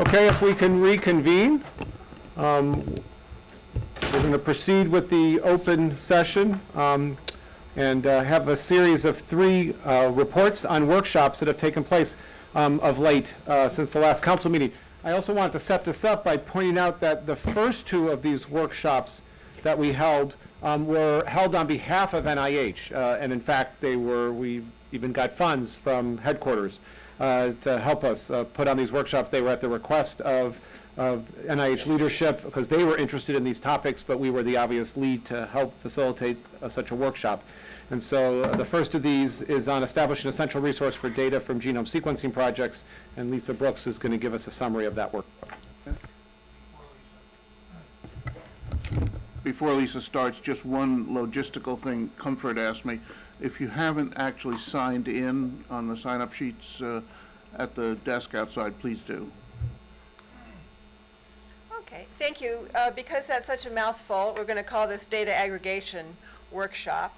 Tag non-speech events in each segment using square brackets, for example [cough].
Okay, if we can reconvene. Um, We're going to proceed with the open session um, and uh, have a series of three uh, reports on workshops that have taken place um, of late uh, since the last council meeting. I also wanted to set this up by pointing out that the first two of these workshops that we held um, were held on behalf of NIH. uh, And in fact, they were, we even got funds from headquarters to help us uh, put on these workshops. They were at the request of, of NIH leadership because they were interested in these topics, but we were the obvious lead to help facilitate uh, such a workshop. And so uh, the first of these is on establishing a central resource for data from genome sequencing projects, and Lisa Brooks is going to give us a summary of that work. Before Lisa starts, just one logistical thing. Comfort asked me, if you haven't actually signed in on the sign-up sheets uh, at the desk outside, please do. Okay, thank you. Uh, Because that's such a mouthful, we're going to call this data aggregation workshop.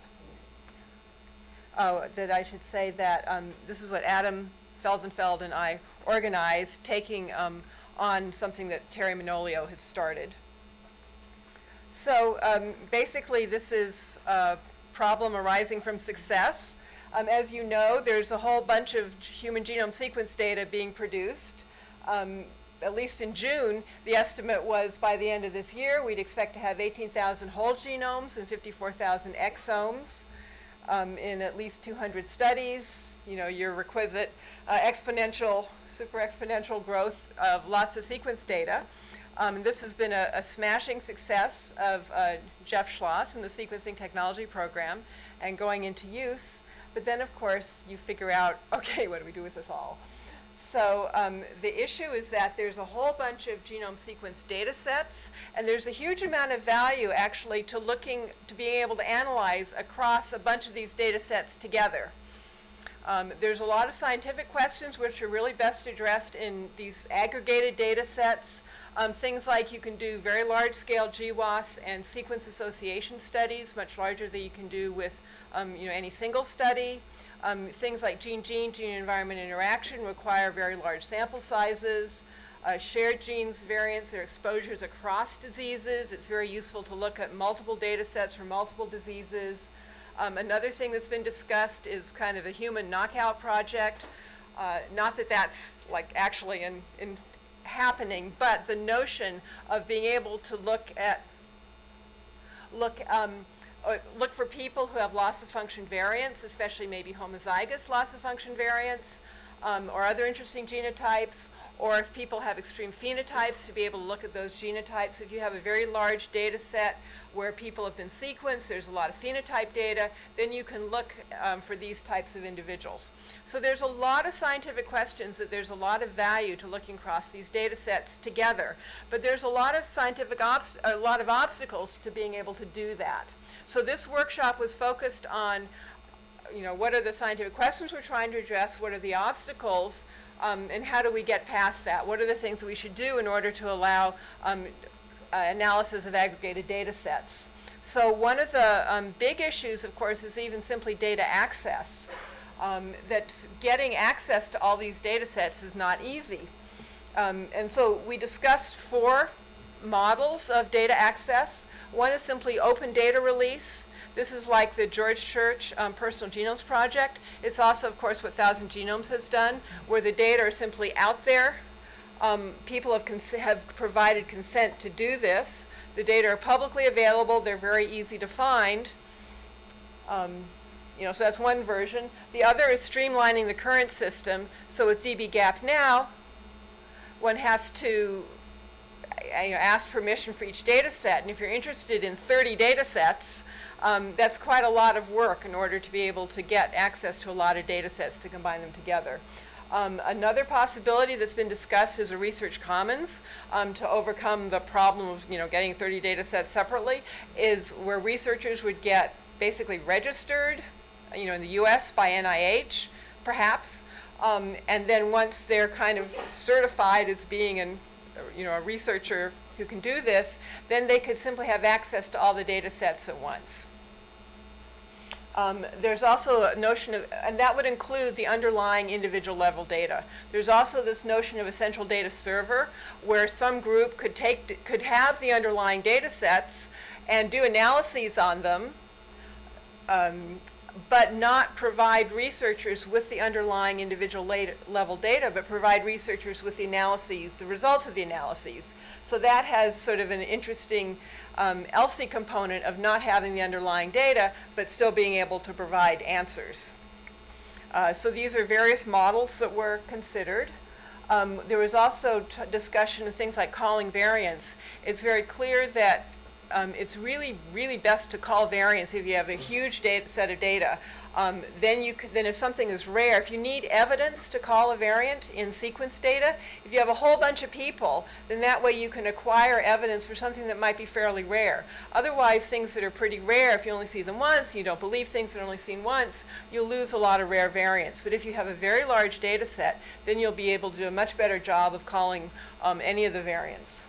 Oh, that I should say that um, this is what Adam Felsenfeld and I organized, taking um, on something that Terry Manolio had started. So um, basically, this is a problem arising from success. Um, As you know, there's a whole bunch of human genome sequence data being produced. Um, At least in June, the estimate was by the end of this year, we'd expect to have 18,000 whole genomes and 54,000 exomes um, in at least 200 studies. You know, your requisite uh, exponential, super exponential growth of lots of sequence data. Um, this has been a, a smashing success of uh, Jeff Schloss and the sequencing technology program and going into use. But then, of course, you figure out, [laughs] okay, what do we do with this all? So um, the issue is that there's a whole bunch of genome sequence data sets, and there's a huge amount of value actually to looking, to being able to analyze across a bunch of these data sets together. Um, there's a lot of scientific questions which are really best addressed in these aggregated data sets. Um, things like you can do very large-scale GWAS and sequence association studies, much larger than you can do with um, you know, any single study. Um, things like gene-gene, gene-environment interaction require very large sample sizes. Uh, shared genes variants or exposures across diseases. It's very useful to look at multiple data sets for multiple diseases. Um, another thing that's been discussed is kind of a human knockout project. Uh, not that that's like actually in, in happening, but the notion of being able to look at look um, uh, look for people who have loss of function variants, especially maybe homozygous loss of function variants, um, or other interesting genotypes, or if people have extreme phenotypes, to be able to look at those genotypes. If you have a very large data set where people have been sequenced, there's a lot of phenotype data, then you can look um, for these types of individuals. So there's a lot of scientific questions that there's a lot of value to looking across these data sets together. But there's a lot of scientific, a lot of obstacles to being able to do that. So this workshop was focused on, you know, what are the scientific questions we're trying to address, what are the obstacles, um, and how do we get past that? What are the things we should do in order to allow um, uh, analysis of aggregated data sets? So one of the um, big issues, of course, is even simply data access. Um, that getting access to all these data sets is not easy. Um, and so we discussed four models of data access. One is simply open data release. This is like the George Church um, Personal Genomes Project. It's also, of course, what Thousand Genomes has done, where the data are simply out there. Um, people have, have provided consent to do this. The data are publicly available. They're very easy to find. Um, you know, so that's one version. The other is streamlining the current system. So with dbGaP now, one has to you know, ask permission for each data set. And if you're interested in 30 data sets, um, that's quite a lot of work in order to be able to get access to a lot of data sets to combine them together. Um, another possibility that's been discussed is a research commons um, to overcome the problem of you know getting 30 data sets separately is where researchers would get basically registered you know in the US by NIH perhaps um, and then once they're kind of certified as being an you know, a researcher who can do this, then they could simply have access to all the data sets at once. Um, There's also a notion of, and that would include the underlying individual level data. There's also this notion of a central data server where some group could take, could have the underlying data sets and do analyses on them, um, but not provide researchers with the underlying individual level data, but provide researchers with the analyses, the results of the analyses. So that has sort of an interesting um, ELSI component of not having the underlying data, but still being able to provide answers. Uh, So these are various models that were considered. Um, There was also discussion of things like calling variants. It's very clear that um, it's really, really best to call variants if you have a huge data, set of data. Um, Then you, then if something is rare, if you need evidence to call a variant in sequence data, if you have a whole bunch of people, then that way you can acquire evidence for something that might be fairly rare. Otherwise, things that are pretty rare, if you only see them once, you don't believe things that are only seen once, you'll lose a lot of rare variants. But if you have a very large data set, then you'll be able to do a much better job of calling um, any of the variants.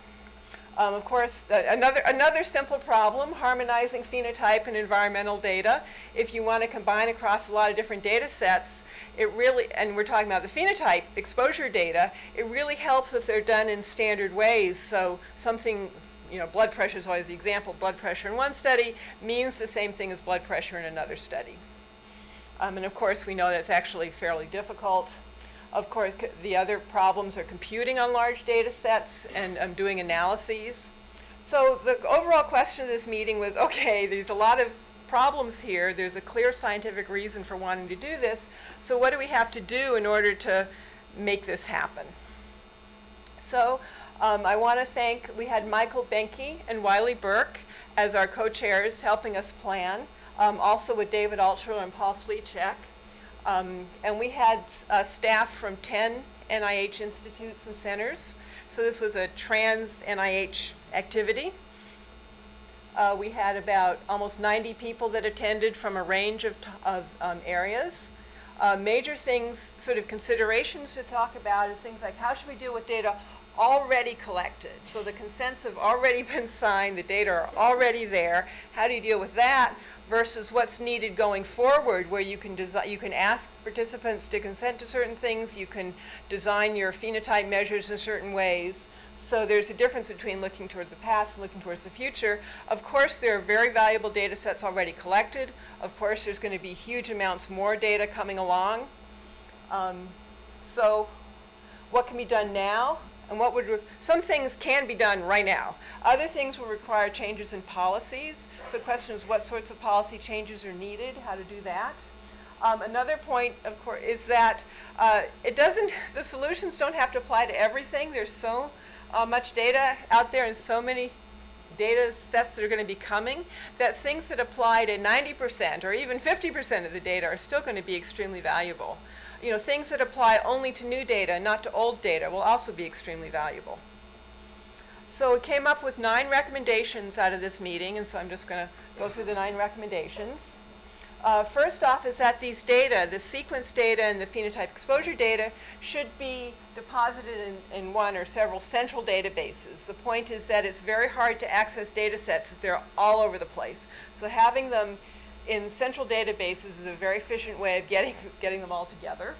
Um, of course, uh, another, another simple problem, harmonizing phenotype and environmental data. If you want to combine across a lot of different data sets, it really, and we're talking about the phenotype exposure data, it really helps if they're done in standard ways. So something, you know, blood pressure is always the example. Blood pressure in one study means the same thing as blood pressure in another study. Um, and of course, we know that's actually fairly difficult. Of course, the other problems are computing on large data sets and um, doing analyses. So the overall question of this meeting was, okay, there's a lot of problems here. There's a clear scientific reason for wanting to do this. So what do we have to do in order to make this happen? So um, I want to thank, we had Michael Boehnke and Wylie Burke as our co-chairs helping us plan, um, also with David Altshuler and Paul Flicek. Um, and we had uh, staff from 10 NIH institutes and centers. So this was a trans NIH activity. Uh, we had about almost 90 people that attended from a range of, of um, areas. Uh, major things, sort of considerations to talk about is things like how should we deal with data already collected? So the consents have already [laughs] been signed, the data are already there. How do you deal with that versus what's needed going forward where you can you can ask participants to consent to certain things, you can design your phenotype measures in certain ways. So there's a difference between looking toward the past and looking towards the future. Of course, there are very valuable data sets already collected. Of course, there's going to be huge amounts more data coming along. Um, so what can be done now? And what would, some things can be done right now. Other things will require changes in policies. So the question is what sorts of policy changes are needed, how to do that. Um, another point, of course, is that uh, it doesn't, [laughs] the solutions don't have to apply to everything. There's so uh, much data out there and so many data sets that are going to be coming that things that apply to 90% or even 50% of the data are still going to be extremely valuable. You know, things that apply only to new data, not to old data, will also be extremely valuable. So it came up with nine recommendations out of this meeting, and so I'm just going to go through the nine recommendations. Uh, first off is that these data, the sequence data and the phenotype exposure data, should be deposited in, in one or several central databases. The point is that it's very hard to access data sets if they're all over the place. So having them in central databases is a very efficient way of getting, getting them all together.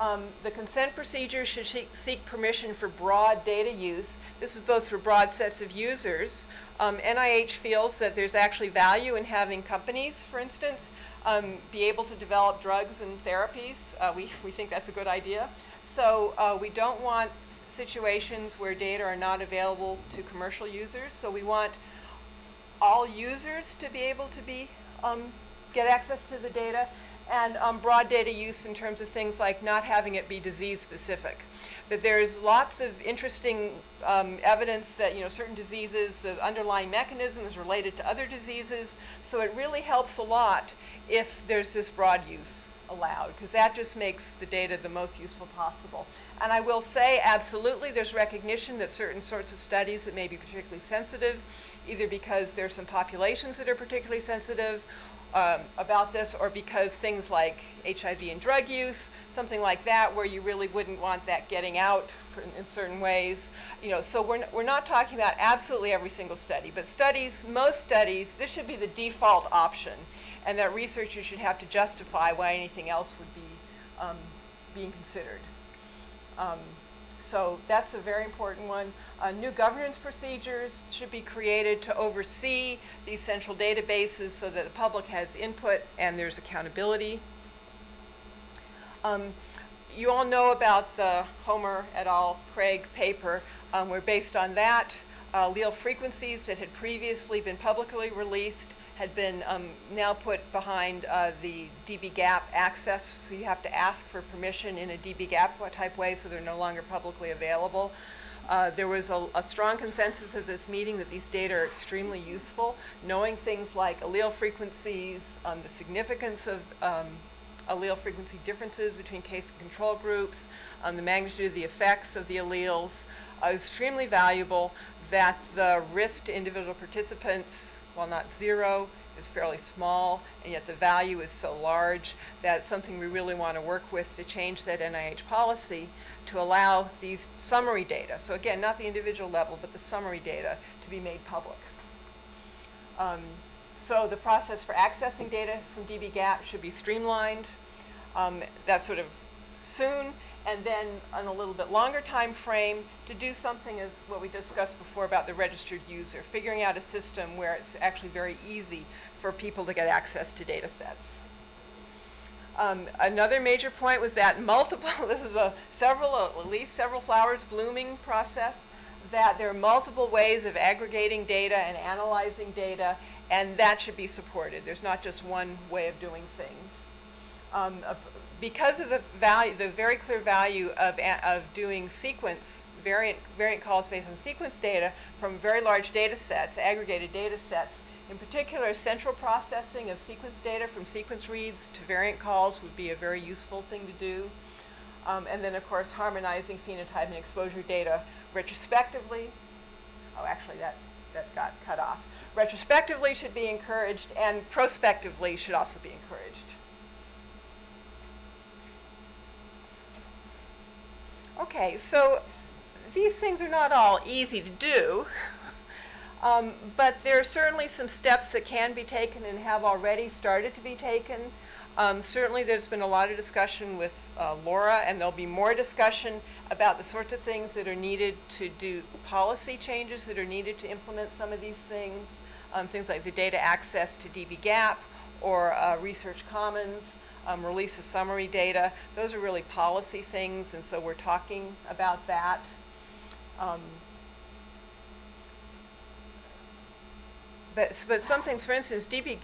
Um, the consent procedure should seek, permission for broad data use. This is both for broad sets of users. Um, NIH feels that there's actually value in having companies, for instance, um, be able to develop drugs and therapies. Uh, we, we think that's a good idea. So uh, we don't want situations where data are not available to commercial users. So we want all users to be able to be get access to the data and um, broad data use in terms of things like not having it be disease specific. That there's lots of interesting um, evidence that you know certain diseases, the underlying mechanism is related to other diseases. So it really helps a lot if there's this broad use allowed, because that just makes the data the most useful possible. And I will say, absolutely, there's recognition that certain sorts of studies that may be particularly sensitive, either because there's some populations that are particularly sensitive, um, about this, or because things like HIV and drug use, something like that, where you really wouldn't want that getting out for, in certain ways. You know, so we're, we're not talking about absolutely every single study, but studies, most studies, this should be the default option, and that researchers should have to justify why anything else would be um, being considered. Um, so that's a very important one. Uh, new governance procedures should be created to oversee these central databases so that the public has input and there's accountability. Um, you all know about the Homer et al. Craig paper, um, where based on that, uh, allele frequencies that had previously been publicly released had been um, now put behind uh, the dbGaP access, so you have to ask for permission in a dbGaP type way, so they're no longer publicly available. Uh, there was a, a strong consensus at this meeting that these data are extremely useful. Knowing things like allele frequencies, um, the significance of um, allele frequency differences between case and control groups, um, the magnitude of the effects of the alleles, uh, extremely valuable. That the risk to individual participants, while not zero, is fairly small, and yet the value is so large that it's something we really want to work with to change that NIH policy to allow these summary data, so again, not the individual level, but the summary data, to be made public. Um, so the process for accessing data from dbGaP should be streamlined. Um, that's sort of soon, and then on a little bit longer time frame to do something as what we discussed before about the registered user, figuring out a system where it's actually very easy for people to get access to data sets. Um, another major point was that multiple, [laughs] this is a several, at least several flowers blooming process, that there are multiple ways of aggregating data and analyzing data, and that should be supported. There's not just one way of doing things. Um, because of the value, the very clear value of, of doing sequence, variant, variant calls based on sequence data from very large data sets, aggregated data sets, in particular, central processing of sequence data from sequence reads to variant calls would be a very useful thing to do. Um, and then, of course, harmonizing phenotype and exposure data retrospectively. Oh, actually, that, that got cut off. Retrospectively should be encouraged, and prospectively should also be encouraged. Okay, so these things are not all easy to do. Um, but there are certainly some steps that can be taken and have already started to be taken. Um, certainly, there's been a lot of discussion with uh, Laura, and there'll be more discussion about the sorts of things that are needed to do policy changes that are needed to implement some of these things. Um, things like the data access to dbGaP or uh, Research Commons, um, release of summary data. Those are really policy things, and so we're talking about that. Um, But, but some things, for instance, DB,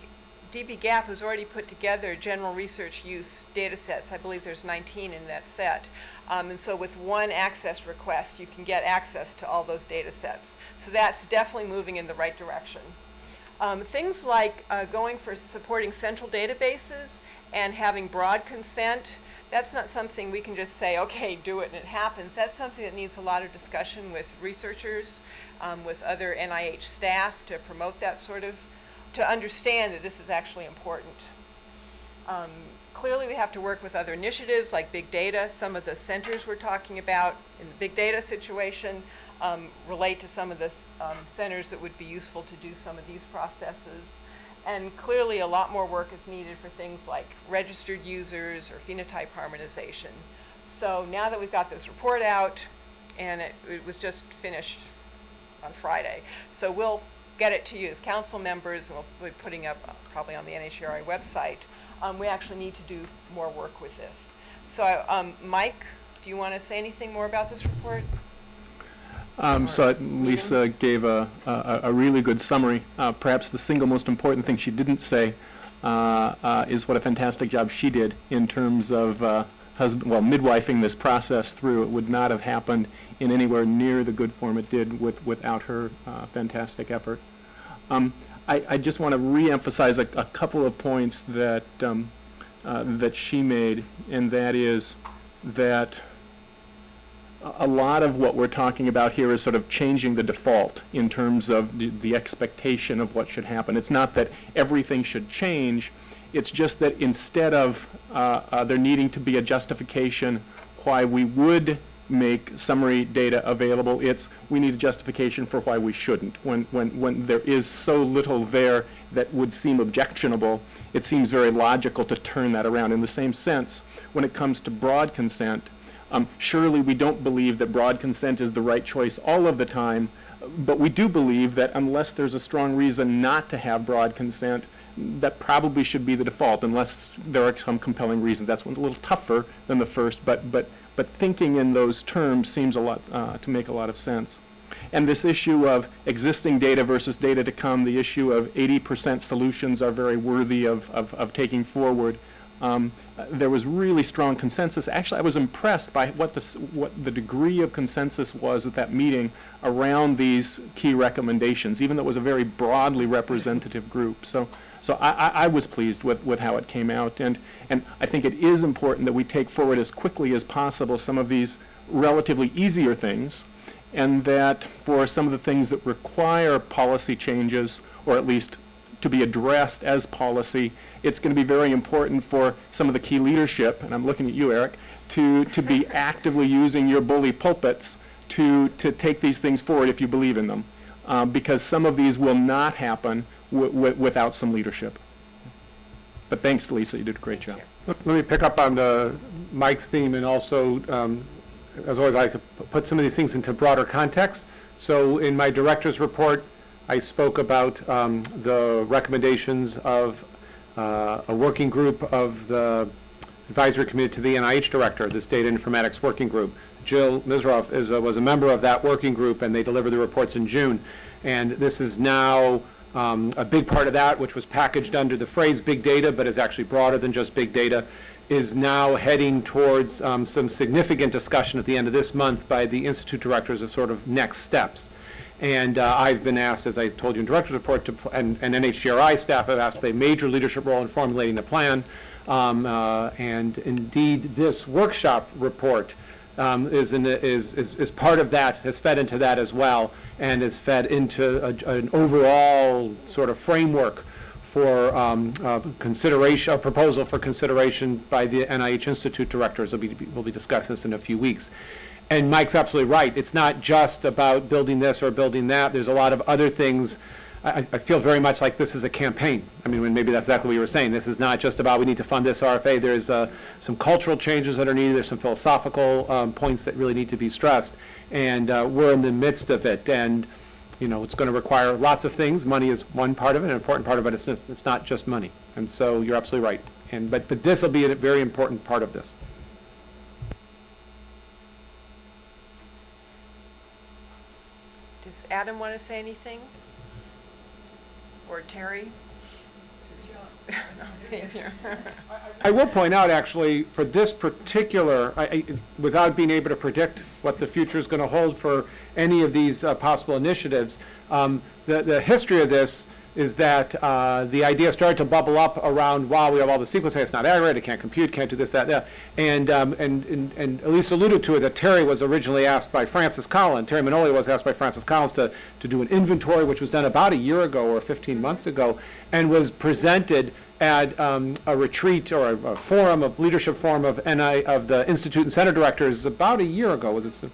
DBGAP has already put together general research use data sets. I believe there's 19 in that set. Um, and so with one access request, you can get access to all those data sets. So that's definitely moving in the right direction. Um, things like uh, going for supporting central databases and having broad consent, that's not something we can just say, okay, do it and it happens. That's something that needs a lot of discussion with researchers, um, with other NIH staff to promote that sort of, to understand that this is actually important. Um, clearly, we have to work with other initiatives like big data. Some of the centers we're talking about in the big data situation um, relate to some of the um, centers that would be useful to do some of these processes. And clearly, a lot more work is needed for things like registered users or phenotype harmonization. So now that we've got this report out, and it, it was just finished on Friday, so we'll get it to you as council members, and we'll be putting up uh, probably on the NHGRI website. Um, we actually need to do more work with this. So, um, Mike, do you want to say anything more about this report? Um, so Lisa gave a, a, a really good summary. Uh, perhaps the single most important thing she didn't say uh, uh, is what a fantastic job she did in terms of uh, husband, well, midwifing this process through. It would not have happened in anywhere near the good form it did with, without her uh, fantastic effort. Um, I, I just want to reemphasize a, a couple of points that um, uh, that she made, and that is that a- lot of what we're talking about here is sort of changing the default in terms of the, the expectation of what should happen. It's not that everything should change, it's just that instead of uh, uh, there needing to be a justification why we would make summary data available, it's we need a justification for why we shouldn't. When, when, when there is so little there that would seem objectionable, it seems very logical to turn that around. In the same sense, when it comes to broad consent, um, surely we don't believe that broad consent is the right choice all of the time, but we do believe that unless there's a strong reason not to have broad consent, that probably should be the default unless there are some compelling reasons. That's one's a little tougher than the first, but, but, but thinking in those terms seems a lot, uh, to make a lot of sense. And this issue of existing data versus data to come, the issue of 80% solutions are very worthy of, of, of taking forward. Um, there was really strong consensus. Actually, I was impressed by what the, what the degree of consensus was at that meeting around these key recommendations, even though it was a very broadly representative group. So, so I, I, I was pleased with, with how it came out. And, and I think it is important that we take forward as quickly as possible some of these relatively easier things, and that for some of the things that require policy changes, or at least to be addressed as policy, it's going to be very important for some of the key leadership, and I'm looking at you, Eric, to, to be [laughs] actively using your bully pulpits to, to take these things forward if you believe in them. Uh, because some of these will not happen wi- wi- without some leadership. But thanks, Lisa, you did a great job. Let let me pick up on the Mike's theme and also, um, as always, I like to put some of these things into broader context. So in my director's report, I spoke about um, the recommendations of uh, a working group of the advisory committee to the NIH director, this data informatics working group. Jill Mesirov is, a- was a member of that working group, and they delivered the reports in June. And this is now um, a big part of that, which was packaged under the phrase big data, but is actually broader than just big data, is now heading towards um, some significant discussion at the end of this month by the institute directors of sort of next steps. And uh, I've been asked, as I told you in director's report, to, and, and NHGRI staff have asked play a major leadership role in formulating the plan. Um, uh, and indeed, this workshop report um, is, in, is, is, is part of that, has fed into that as well, and is fed into a, an overall sort of framework for um, uh, consideration, a proposal for consideration by the NIH Institute directors. We'll be, we'll be discussing this in a few weeks. And Mike's absolutely right. It's not just about building this or building that. There's a lot of other things. I, I feel very much like this is a campaign. I mean, maybe that's exactly what you were saying. This is not just about we need to fund this RFA. There's uh, some cultural changes that are needed. There's some philosophical um, points that really need to be stressed. And uh, we're in the midst of it. And, you know, it's going to require lots of things. Money is one part of it, an important part of it. It's, just, it's not just money. And so you're absolutely right. And, but, but this will be a very important part of this. Adam want to say anything? Or Terry? [laughs] I will point out, actually, for this particular, I- I- without being able to predict what the future is going to hold for any of these uh, possible initiatives, um, the, the history of this is that uh, the idea started to bubble up around, wow, we have all the sequencing, it's not accurate, it can't compute, can't do this, that, that. And, um, and, and and Elise alluded to it, that Terry was originally asked by Francis Collins, Terry Manolio was asked by Francis Collins to, to do an inventory, which was done about a year ago or 15 months ago, and was presented at um, a retreat or a a forum of, leadership forum of NI, of the Institute and Center Directors about a year ago, was it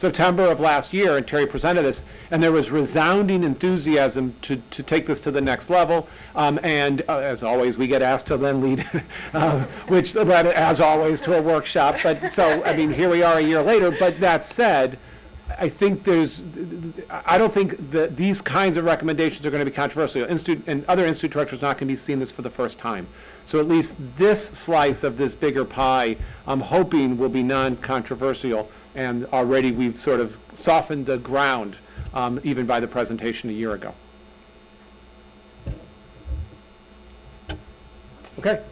September of last year, and Terry presented this, and there was resounding enthusiasm to, to take this to the next level. Um, and uh, as always, we get asked to then lead, uh, [laughs] which led, as always, to a workshop. But, so, I mean, here we are a year later, but that said, I think there's, I don't think that these kinds of recommendations are going to be controversial. Institute, and other institute directors are not going to be seeing this for the first time. So at least this slice of this bigger pie, I'm hoping will be non-controversial. And already we've sort of softened the ground, um, even by the presentation a year ago. Okay?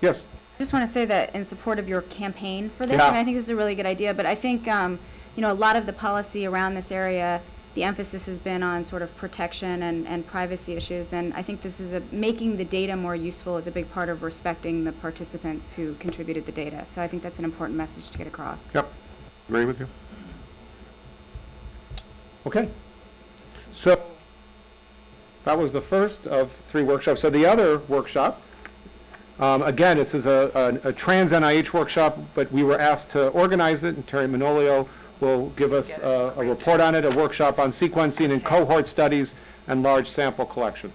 Yes? I just want to say that in support of your campaign for this, Yeah. and I think this is a really good idea, but I think, um, you know, a lot of the policy around this area, the emphasis has been on sort of protection and, and privacy issues, and I think this is a, making the data more useful is a big part of respecting the participants who contributed the data. So I think that's an important message to get across. Yep. Agree with you? Okay. So, that was the first of three workshops. So the other workshop, um, again, this is a, a a trans NIH workshop, but we were asked to organize it, and Terry Manolio will give us a, a report on it, a workshop on sequencing and cohort studies and large sample collections.